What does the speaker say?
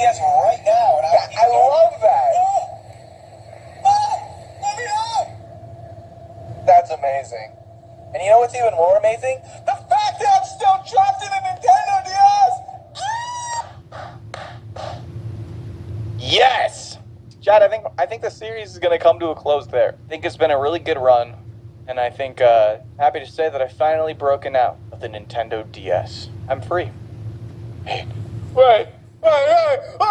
Yes, right now. And I, I love that. Let me. That's amazing. And you know what's even more amazing? The fact that I'm still trapped in a Nintendo DS. Yes. Chad, I think I think the series is going to come to a close there. I think it's been a really good run, and I think uh, happy to say that I finally broken out of the Nintendo DS. I'm free. Wait wait, wait, wait,